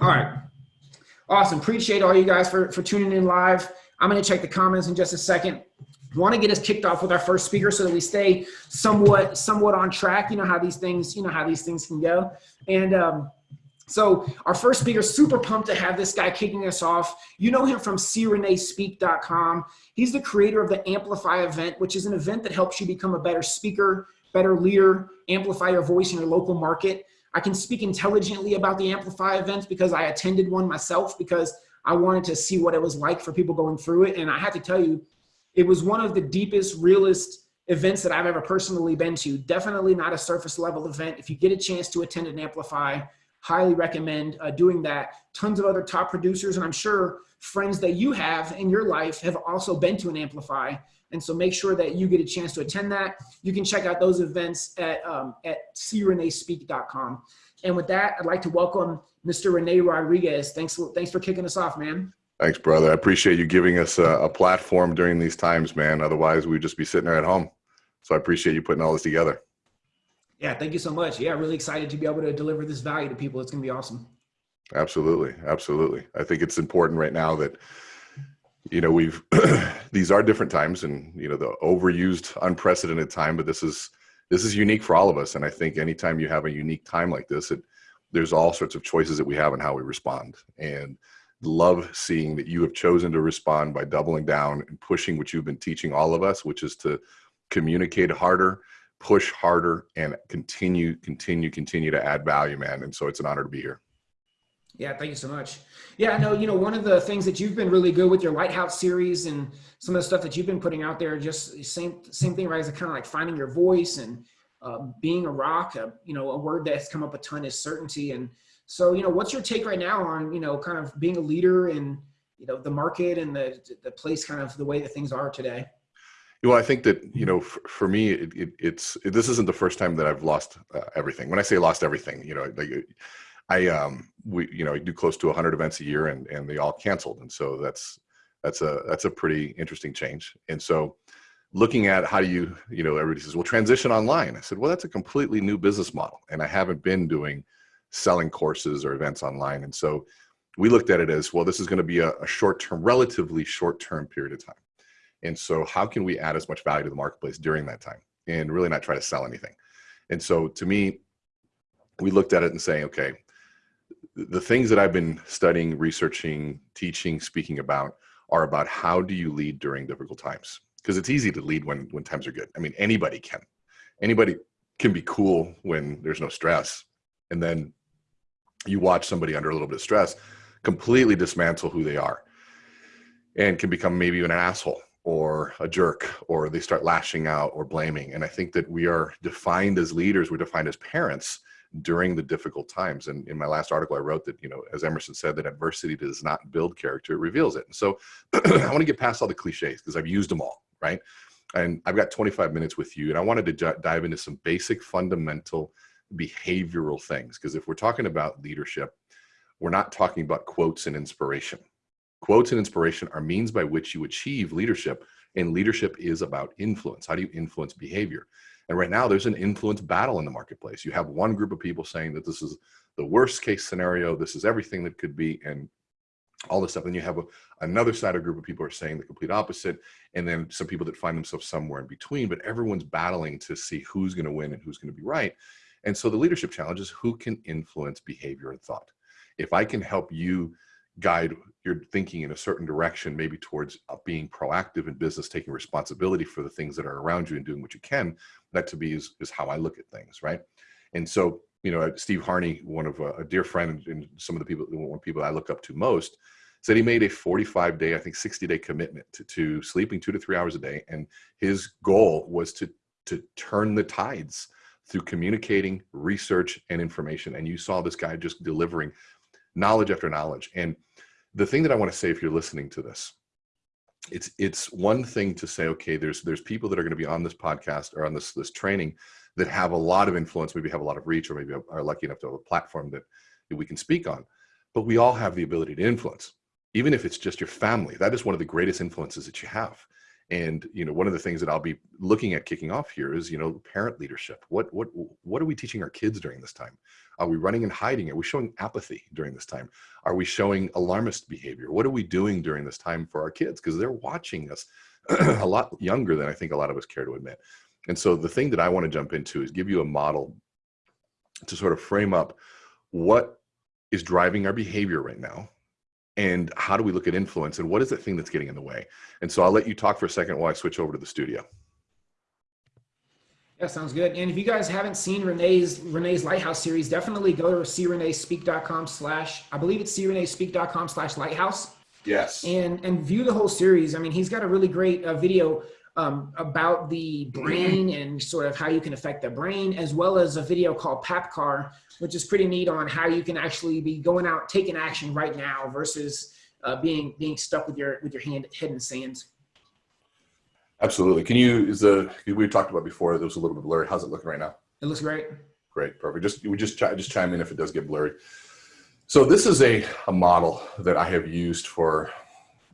All right. Awesome. Appreciate all you guys for, for tuning in live. I'm going to check the comments in just a second. Want to get us kicked off with our first speaker so that we stay somewhat somewhat on track. You know how these things you know how these things can go. And um, so our first speaker, super pumped to have this guy kicking us off. You know him from crenespeak.com. He's the creator of the Amplify event, which is an event that helps you become a better speaker, better leader, amplify your voice in your local market. I can speak intelligently about the Amplify events because I attended one myself because I wanted to see what it was like for people going through it. And I have to tell you, it was one of the deepest, realest events that I've ever personally been to. Definitely not a surface level event. If you get a chance to attend an Amplify, highly recommend uh, doing that. Tons of other top producers, and I'm sure friends that you have in your life have also been to an Amplify. And so make sure that you get a chance to attend that. You can check out those events at, um, at crenespeak.com. And with that, I'd like to welcome Mr. Rene Rodriguez. Thanks, thanks for kicking us off, man. Thanks, brother. I appreciate you giving us a, a platform during these times, man. Otherwise, we'd just be sitting there at home. So I appreciate you putting all this together. Yeah, thank you so much. Yeah, really excited to be able to deliver this value to people. It's going to be awesome. Absolutely. Absolutely. I think it's important right now that you know we've these are different times and you know the overused unprecedented time but this is this is unique for all of us. And i think anytime you have a unique time like this it there's all sorts of choices that we have in how we respond. And love seeing that you have chosen to respond by doubling down and pushing what you've been teaching all of us which is to communicate harder push harder and continue continue continue to add value man. And so it's an honor to be here yeah, thank you so much. Yeah, I know, you know, one of the things that you've been really good with your Lighthouse series and some of the stuff that you've been putting out there, just same same thing, right? Is kind of like finding your voice and uh, being a rock. Uh, you know, a word that's come up a ton is certainty. And so, you know, what's your take right now on, you know, kind of being a leader in, you know, the market and the the place, kind of the way that things are today? Well, I think that you know, for, for me, it, it, it's it, this isn't the first time that I've lost uh, everything. When I say lost everything, you know, like I um we you know do close to 100 events a year and and they all canceled. And so that's that's a that's a pretty interesting change. And so looking at how do you you know everybody says well transition online. I said well that's a completely new business model and I haven't been doing selling courses or events online. And so we looked at it as well this is going to be a, a short term relatively short term period of time. And so how can we add as much value to the marketplace during that time and really not try to sell anything? And so to me we looked at it and saying okay the things that I've been studying, researching, teaching, speaking about are about how do you lead during difficult times? Because it's easy to lead when when times are good. I mean, anybody can. Anybody can be cool when there's no stress. And then you watch somebody under a little bit of stress completely dismantle who they are and can become maybe even an asshole or a jerk or they start lashing out or blaming. And I think that we are defined as leaders, we're defined as parents during the difficult times. And in my last article, I wrote that, you know, as Emerson said, that adversity does not build character, it reveals it. And so I want to get past all the cliches because I've used them all, right? And I've got 25 minutes with you, and I wanted to dive into some basic fundamental behavioral things. Because if we're talking about leadership, we're not talking about quotes and inspiration. Quotes and inspiration are means by which you achieve leadership, and leadership is about influence. How do you influence behavior? And right now, there's an influence battle in the marketplace. You have one group of people saying that this is the worst case scenario, this is everything that could be, and all this stuff. And you have a, another side of group of people are saying the complete opposite, and then some people that find themselves somewhere in between. But everyone's battling to see who's going to win and who's going to be right. And so the leadership challenge is who can influence behavior and thought. If I can help you guide your thinking in a certain direction, maybe towards uh, being proactive in business, taking responsibility for the things that are around you and doing what you can. That to me is, is how I look at things, right? And so, you know, Steve Harney, one of a, a dear friend and some of the people, one people I look up to most, said he made a 45 day, I think 60 day commitment to, to sleeping two to three hours a day. And his goal was to, to turn the tides through communicating, research, and information. And you saw this guy just delivering knowledge after knowledge. And the thing that I want to say, if you're listening to this, it's it's one thing to say, okay, there's there's people that are going to be on this podcast or on this this training that have a lot of influence, maybe have a lot of reach, or maybe are lucky enough to have a platform that, that we can speak on. But we all have the ability to influence, even if it's just your family. That is one of the greatest influences that you have. And you know, one of the things that I'll be looking at kicking off here is you know parent leadership. What what what are we teaching our kids during this time? Are we running and hiding? Are we showing apathy during this time? Are we showing alarmist behavior? What are we doing during this time for our kids? Because they're watching us a lot younger than I think a lot of us care to admit. And so the thing that I want to jump into is give you a model to sort of frame up what is driving our behavior right now and how do we look at influence and what is the thing that's getting in the way and so i'll let you talk for a second while i switch over to the studio yeah sounds good. And if you guys haven't seen renee's renee's lighthouse series definitely go to creneespeak.com slash i believe it's creneespeak.com slash lighthouse. Yes. And and view the whole series. I mean he's got a really great uh, video um, about the brain and sort of how you can affect the brain, as well as a video called PAPCAR, which is pretty neat on how you can actually be going out, taking action right now versus uh, being being stuck with your with your hand head in the sand. Absolutely. Can you is the we talked about before? There was a little bit blurry. How's it looking right now? It looks great. Great, perfect. Just we just just chime in if it does get blurry. So this is a a model that I have used for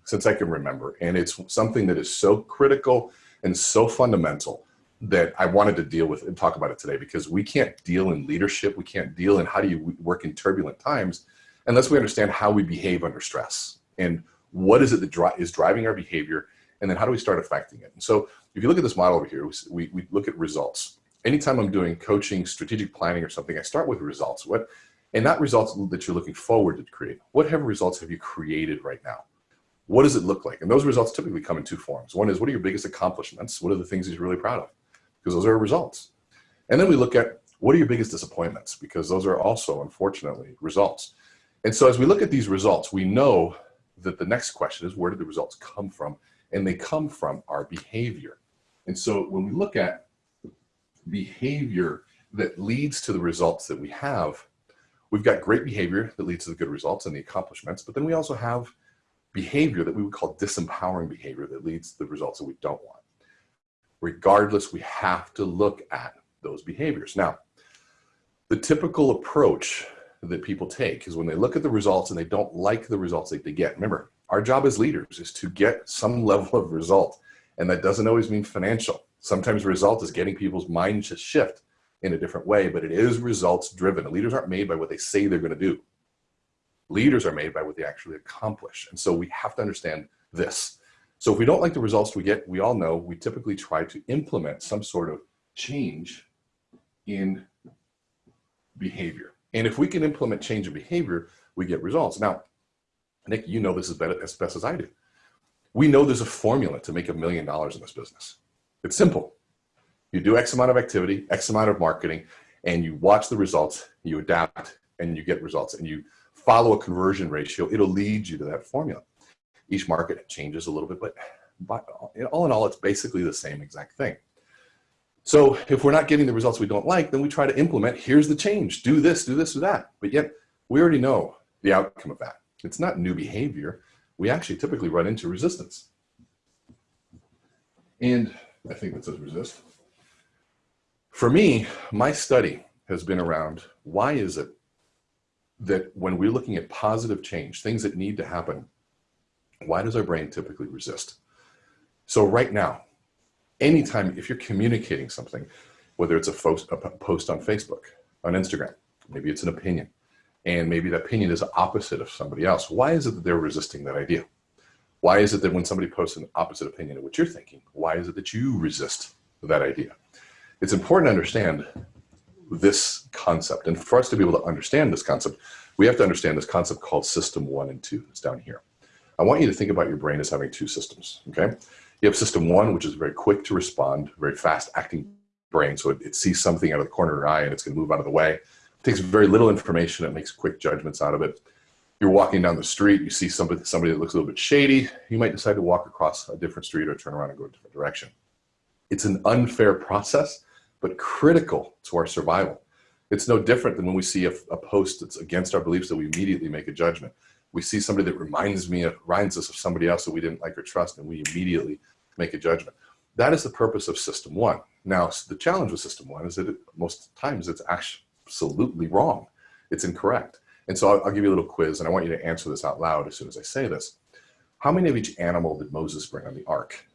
since I can remember. And it's something that is so critical and so fundamental that I wanted to deal with and talk about it today because we can't deal in leadership. We can't deal in how do you work in turbulent times unless we understand how we behave under stress and what is it that dri is driving our behavior and then how do we start affecting it. And so if you look at this model over here, we, we look at results. Anytime I'm doing coaching, strategic planning or something, I start with results. What, and not results that you're looking forward to create. What have results have you created right now? what does it look like? And those results typically come in two forms. One is what are your biggest accomplishments? What are the things that you're really proud of? Because those are results. And then we look at what are your biggest disappointments? Because those are also, unfortunately, results. And so as we look at these results, we know that the next question is where did the results come from? And they come from our behavior. And so when we look at behavior that leads to the results that we have, we've got great behavior that leads to the good results and the accomplishments, but then we also have behavior that we would call disempowering behavior that leads to the results that we don't want. Regardless, we have to look at those behaviors. Now, the typical approach that people take is when they look at the results and they don't like the results that they get. Remember, our job as leaders is to get some level of result. And that doesn't always mean financial. Sometimes result is getting people's minds to shift in a different way, but it is results driven. Leaders aren't made by what they say they're going to do. Leaders are made by what they actually accomplish. And so we have to understand this. So if we don't like the results we get, we all know we typically try to implement some sort of change in behavior. And if we can implement change in behavior, we get results. Now, Nick, you know this as, better, as best as I do. We know there's a formula to make a million dollars in this business. It's simple. You do X amount of activity, X amount of marketing, and you watch the results, you adapt, and you get results. And you follow a conversion ratio, it'll lead you to that formula. Each market changes a little bit, but, all in all, it's basically the same exact thing. So if we're not getting the results we don't like, then we try to implement, here's the change, do this, do this, do that. But yet we already know the outcome of that. It's not new behavior. We actually typically run into resistance. And I think that says resist. For me, my study has been around why is it that when we're looking at positive change, things that need to happen, why does our brain typically resist? So right now, anytime, if you're communicating something, whether it's a, post on Facebook, on Instagram, maybe it's an opinion, and maybe the opinion is opposite of somebody else, why is it that they're resisting that idea? Why is it that when somebody posts an opposite opinion of what you're thinking, why is it that you resist that idea? It's important to understand this concept. And for us to be able to understand this concept, we have to understand this concept called system one and two. It's down here. I want you to think about your brain as having two systems, okay? You have system one, which is very quick to respond, very fast acting brain. So it, it sees something out of the corner of your eye and it's gonna move out of the way. Takes very little information, it makes quick judgments out of it. You're walking down the street, you see somebody, somebody that looks a little bit shady, you might decide to walk across a different street or turn around and go a different direction. It's an unfair process but critical to our survival. It's no different than when we see a, a, post that's against our beliefs that we immediately make a judgment. We see somebody that reminds me of, reminds us of somebody else that we didn't like or trust, and we immediately make a judgment. That is the purpose of system one. Now, the challenge with system one is that it, most times it's absolutely wrong. It's incorrect. And so I'll, I'll give you a little quiz, and I want you to answer this out loud as soon as I say this. How many of each animal did Moses bring on the ark?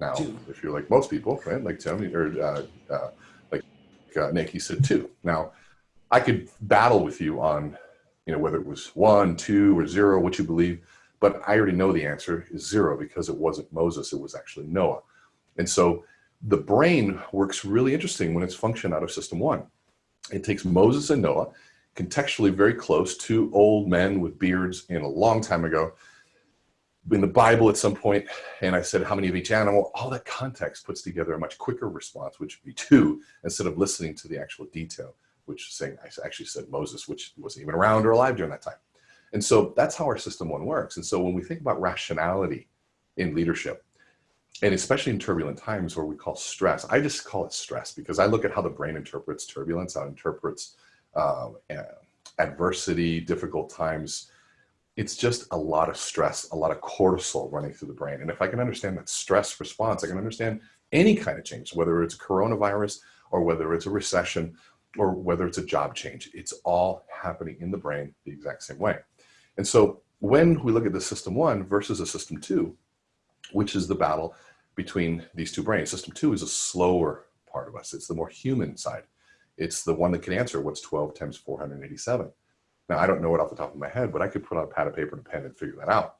Now, two. if you're like most people, right, like Tony or uh, uh, like uh, Nick, he said two. Now, I could battle with you on, you know, whether it was one, two, or zero, what you believe, but I already know the answer is zero because it wasn't Moses, it was actually Noah. And so the brain works really interesting when it's function out of system one. It takes Moses and Noah, contextually very close, two old men with beards in a long time ago, in the Bible at some point, and I said, how many of each animal? All that context puts together a much quicker response, which would be two, instead of listening to the actual detail, which saying, I actually said Moses, which wasn't even around or alive during that time. And so that's how our system one works. And so when we think about rationality in leadership, and especially in turbulent times where we call stress, I just call it stress because I look at how the brain interprets turbulence, how it interprets uh, adversity, difficult times, it's just a lot of stress, a lot of cortisol running through the brain. And if I can understand that stress response, I can understand any kind of change, whether it's a coronavirus or whether it's a recession or whether it's a job change, it's all happening in the brain the exact same way. And so when we look at the system one versus a system two, which is the battle between these two brains, system two is a slower part of us. It's the more human side. It's the one that can answer what's 12 times 487. Now, I don't know it off the top of my head, but I could put on a pad of paper and a pen and figure that out.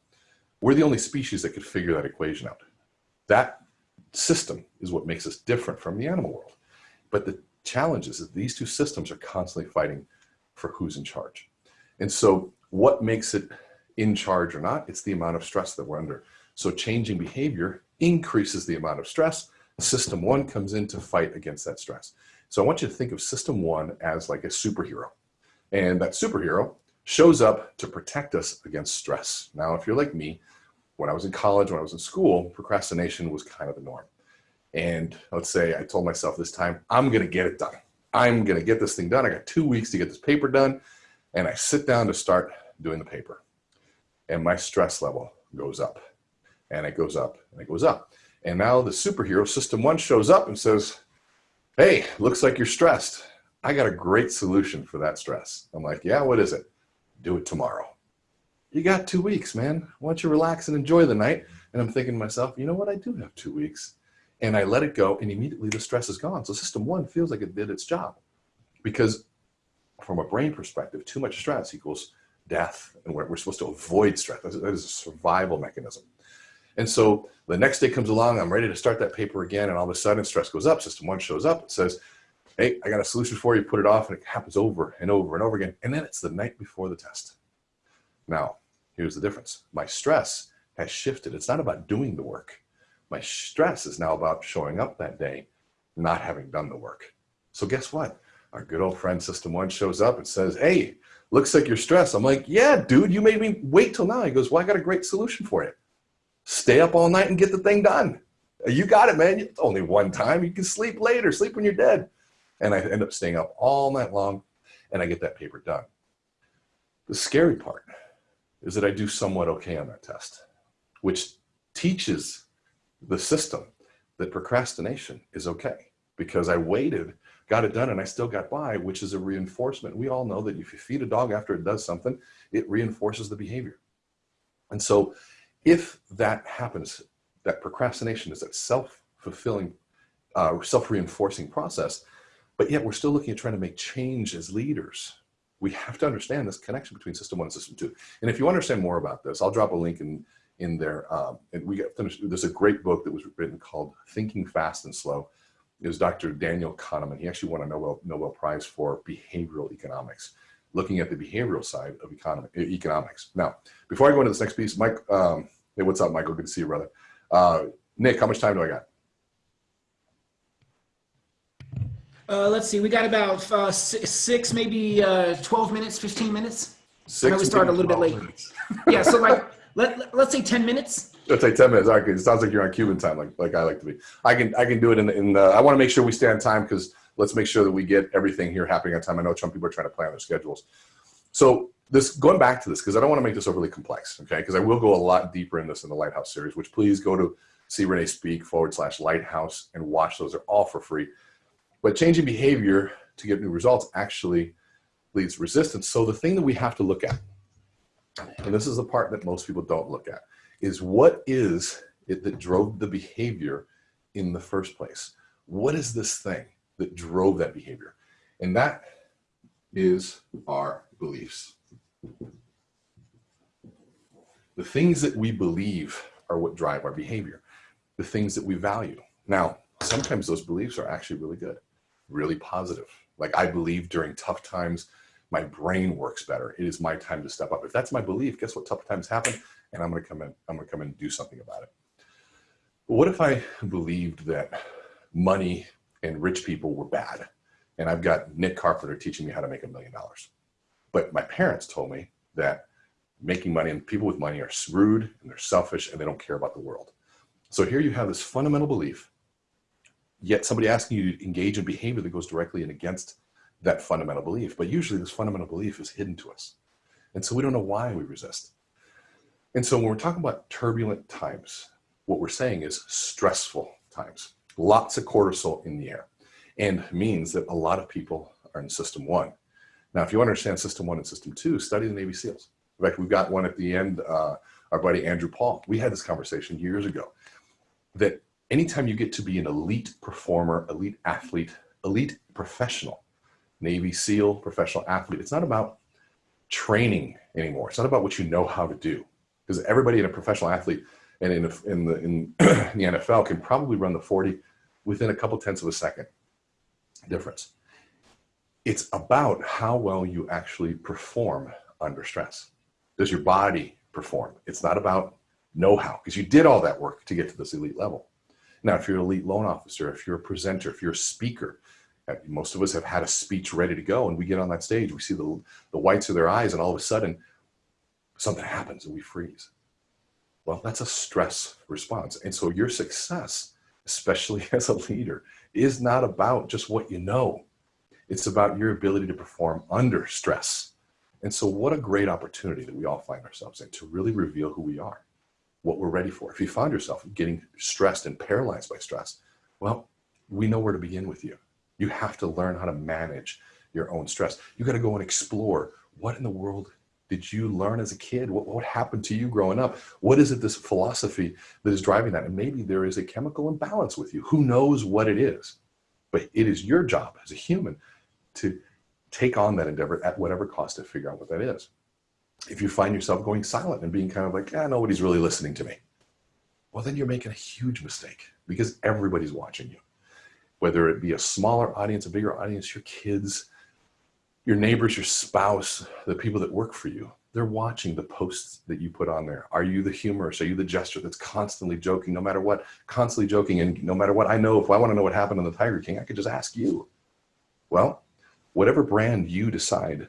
We're the only species that could figure that equation out. That system is what makes us different from the animal world. But the challenge is that these two systems are constantly fighting for who's in charge. And so what makes it in charge or not? It's the amount of stress that we're under. So changing behavior increases the amount of stress. System one comes in to fight against that stress. So I want you to think of system one as like a superhero. And that superhero shows up to protect us against stress. Now, if you're like me, when I was in college, when I was in school, procrastination was kind of the norm. And let's say I told myself this time, I'm going to get it done. I'm going to get this thing done. I got two weeks to get this paper done. And I sit down to start doing the paper. And my stress level goes up and it goes up and it goes up. And now the superhero system one shows up and says, Hey, looks like you're stressed. I got a great solution for that stress. I'm like, yeah, what is it? Do it tomorrow. You got two weeks, man. Why don't you relax and enjoy the night? And I'm thinking to myself, you know what? I do have two weeks. And I let it go and immediately the stress is gone. So system one feels like it did its job because from a brain perspective, too much stress equals death. And we're, we're supposed to avoid stress. That is a survival mechanism. And so the next day comes along, I'm ready to start that paper again. And all of a sudden stress goes up. System one shows up. It says, hey, I got a solution for you, put it off, and it happens over and over and over again. And then it's the night before the test. Now, here's the difference. My stress has shifted. It's not about doing the work. My stress is now about showing up that day, not having done the work. So guess what? Our good old friend System One shows up and says, hey, looks like you're stressed. I'm like, yeah, dude, you made me wait till now. He goes, well, I got a great solution for you. Stay up all night and get the thing done. You got it, man. It's only one time. You can sleep later, sleep when you're dead and I end up staying up all night long and I get that paper done. The scary part is that I do somewhat okay on that test, which teaches the system that procrastination is okay because I waited, got it done, and I still got by, which is a reinforcement. We all know that if you feed a dog after it does something, it reinforces the behavior. And so if that happens, that procrastination is that self-fulfilling, uh, self-reinforcing process, but yet we're still looking at trying to make change as leaders. We have to understand this connection between system one and system two. And if you understand more about this, I'll drop a link in, in there. Um, and we got finished. There's a great book that was written called Thinking Fast and Slow. It was Dr. Daniel Kahneman. He actually won a Nobel, Nobel Prize for behavioral economics, looking at the behavioral side of economic, economics. Now, before I go into this next piece, Mike, um, hey, what's up, Michael? Good to see you, brother. Uh, Nick, how much time do I got? Uh, let's see. We got about uh, six, six, maybe uh, 12 minutes, 15 minutes. Six I know we started a little bit late. yeah, so like let, let us say 10 minutes. Let's say 10 minutes. Okay, it sounds like you're on Cuban time, like like I like to be. I can I can do it in, in the, I want to make sure we stay on time because let's make sure that we get everything here happening on time. I know some people are trying to plan their schedules. So this going back to this because I don't want to make this overly complex, okay? Because I will go a lot deeper in this in the Lighthouse series, which please go to see Renee speak forward slash Lighthouse and watch those. They're all for free. But changing behavior to get new results actually leads resistance. So the thing that we have to look at, and this is the part that most people don't look at, is what is it that drove the behavior in the first place? What is this thing that drove that behavior? And that is our beliefs. The things that we believe are what drive our behavior, the things that we value. Now, sometimes those beliefs are actually really good, really positive. Like I believe during tough times, my brain works better. It is my time to step up. If that's my belief, guess what tough times happen? And I'm gonna come in, I'm gonna come in and do something about it. But what if I believed that money and rich people were bad? And I've got Nick Carpenter teaching me how to make a million dollars. But my parents told me that making money and people with money are rude and they're selfish and they don't care about the world. So here you have this fundamental belief, yet somebody asking you to engage in behavior that goes directly and against that fundamental belief. But usually this fundamental belief is hidden to us. And so we don't know why we resist. And so when we're talking about turbulent times, what we're saying is stressful times, lots of cortisol in the air and means that a lot of people are in system one. Now, if you understand system one and system two, study the Navy SEALs. In fact, we've got one at the end, uh, our buddy Andrew Paul. We had this conversation years ago that anytime you get to be an elite performer, elite athlete, elite professional, Navy SEAL, professional athlete, it's not about training anymore. It's not about what you know how to do. Because everybody in a professional athlete and in, in, the, in the NFL can probably run the 40 within a couple tenths of a second difference. It's about how well you actually perform under stress. Does your body perform? It's not about know-how because you did all that work to get to this elite level. Now, if you're an elite loan officer, if you're a presenter, if you're a speaker, uh, most of us have had a speech ready to go and we get on that stage, we see the, the whites of their eyes and all of a sudden something happens and we freeze. Well, that's a stress response. And so your success, especially as a leader, is not about just what you know. It's about your ability to perform under stress. And so what a great opportunity that we all find ourselves in to really reveal who we are, what we're ready for. If you find yourself getting stressed and paralyzed by stress, well, we know where to begin with you. You have to learn how to manage your own stress. You got to go and explore what in the world did you learn as a kid? What, what happened to you growing up? What is it, this philosophy that is driving that? And maybe there is a chemical imbalance with you. Who knows what it is? But it is your job as a human to take on that endeavor at whatever cost to figure out what that is. If you find yourself going silent and being kind of like, ah, nobody's really listening to me. Well, then you're making a huge mistake because everybody's watching you. Whether it be a smaller audience, a bigger audience, your kids, your neighbors, your spouse, the people that work for you, they're watching the posts that you put on there. Are you the humorist? Are you the jester that's constantly joking, no matter what, constantly joking? And no matter what, I know if I want to know what happened on the Tiger King, I could just ask you. Well, whatever brand you decide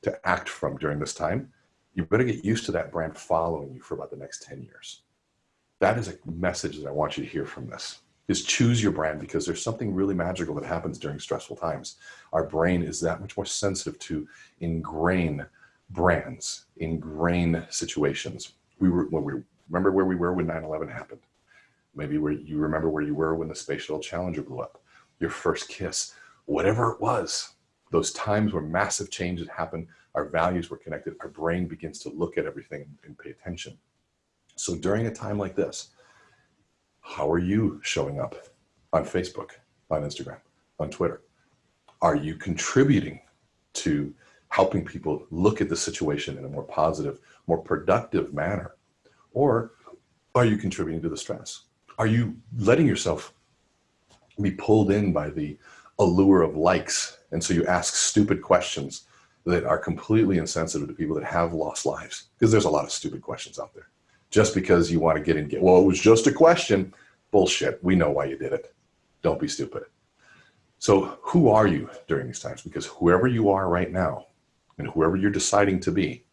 to act from during this time, you better get used to that brand following you for about the next 10 years. That is a message that I want you to hear from this is choose your brand because there's something really magical that happens during stressful times. Our brain is that much more sensitive to ingrain brands, ingrain situations. We were, when we remember where we were when 9-11 happened. Maybe where you remember where you were when the Space Shuttle Challenger blew up, your first kiss, whatever it was, those times where massive changes happen, our values were connected, our brain begins to look at everything and pay attention. So during a time like this, how are you showing up on Facebook, on Instagram, on Twitter? Are you contributing to helping people look at the situation in a more positive, more productive manner? Or are you contributing to the stress? Are you letting yourself be pulled in by the allure of likes? And so you ask stupid questions that are completely insensitive to people that have lost lives. Because there's a lot of stupid questions out there just because you want to get in get well it was just a question bullshit we know why you did it. Don't be stupid. So who are you during these times? Because whoever you are right now and whoever you're deciding to be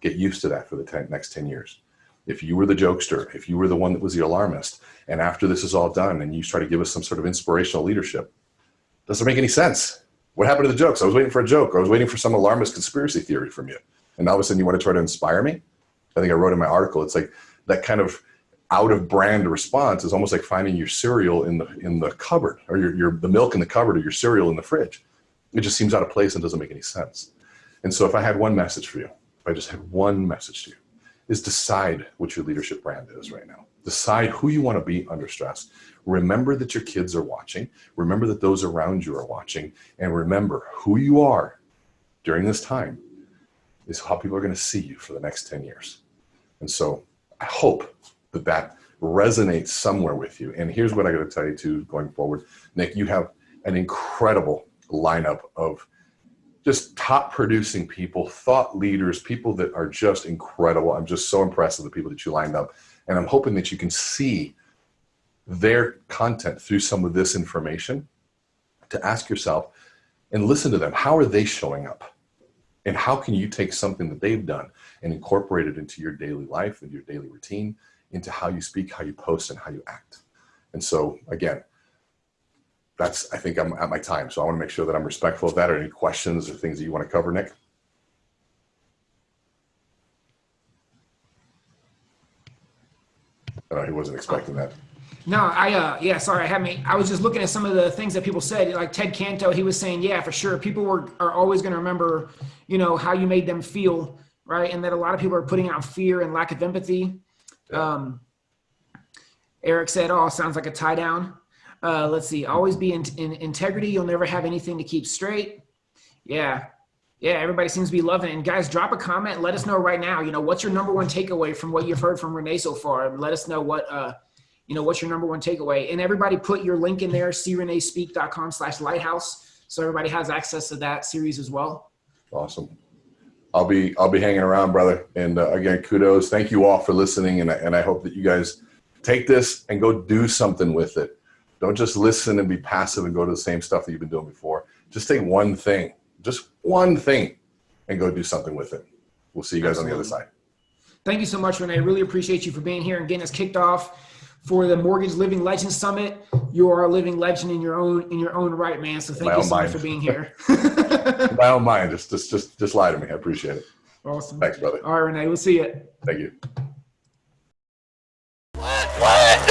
get used to that for the 10, next 10 years. If you were the jokester if you were the one that was the alarmist and after this is all done and you try to give us some sort of inspirational leadership doesn't make any sense. What happened to the jokes? I was waiting for a joke. I was waiting for some alarmist conspiracy theory from you. And all of a sudden you want to try to inspire me I think I wrote in my article, it's like that kind of out of brand response is almost like finding your cereal in the in the cupboard or your, your the milk in the cupboard or your cereal in the fridge. It just seems out of place and doesn't make any sense. And so if I had one message for you, if I just had one message to you, is decide what your leadership brand is right now. Decide who you want to be under stress. Remember that your kids are watching. Remember that those around you are watching. And remember who you are during this time is how people are going to see you for the next 10 years. And so I hope that that resonates somewhere with you. And here's what I got to tell you too, going forward, Nick, you have an incredible lineup of just top producing people, thought leaders, people that are just incredible. I'm just so impressed with the people that you lined up. And I'm hoping that you can see their content through some of this information to ask yourself and listen to them. How are they showing up? And how can you take something that they've done and incorporate it into your daily life and your daily routine, into how you speak, how you post, and how you act? And so, again, that's, I think I'm at my time. So I want to make sure that I'm respectful of that. Or any questions or things that you want to cover, Nick? I know he wasn't expecting that. No, I uh yeah, sorry, I had me. I was just looking at some of the things that people said. Like Ted Canto, he was saying, yeah, for sure, people were are always going to remember, you know, how you made them feel, right? And that a lot of people are putting out fear and lack of empathy. Um, Eric said, "Oh, sounds like a tie down." Uh, let's see. Always be in, in integrity. You'll never have anything to keep straight. Yeah, yeah. Everybody seems to be loving it. And guys, drop a comment. Let us know right now. You know, what's your number one takeaway from what you've heard from Rene so far? And let us know what uh, you know, what's your number one takeaway? And everybody put your link in there, creneespeak.com slash lighthouse. So everybody has access to that series as well. Awesome. I'll be I'll be hanging around, brother. And uh, again, kudos. Thank you all for listening, and I, and I hope that you guys take this and go do something with it. Don't just listen and be passive and go to the same stuff that you've been doing before. Just take one thing, just one thing, and go do something with it. We'll see you guys Absolutely. on the other side. Thank you so much, Rene. I really appreciate you for being here and getting us kicked off for the Mortgage Living Legend Summit. You are a living legend in your own in your own right, man. So thank My you own so much for being here. My own mind, just just just just lie to me. I appreciate it. awesome. Thanks, brother. All right, Rene. We'll see you. Thank you. What? What?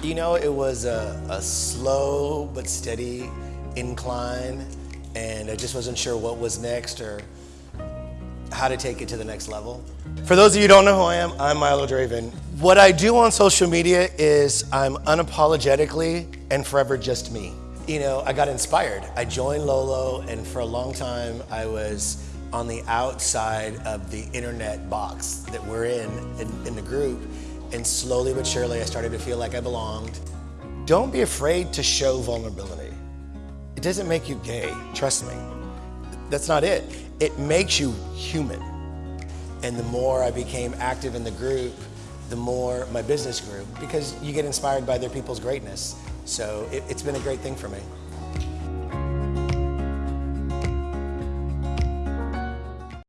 you know, it was a, a slow but steady incline, and I just wasn't sure what was next or how to take it to the next level. For those of you who don't know who I am, I'm Milo Draven. What I do on social media is I'm unapologetically and forever just me. You know, I got inspired. I joined Lolo, and for a long time, I was on the outside of the internet box that we're in, in, in the group. And slowly but surely, I started to feel like I belonged. Don't be afraid to show vulnerability. It doesn't make you gay, trust me. That's not it. It makes you human. And the more I became active in the group, the more my business grew because you get inspired by other people's greatness. So it, it's been a great thing for me.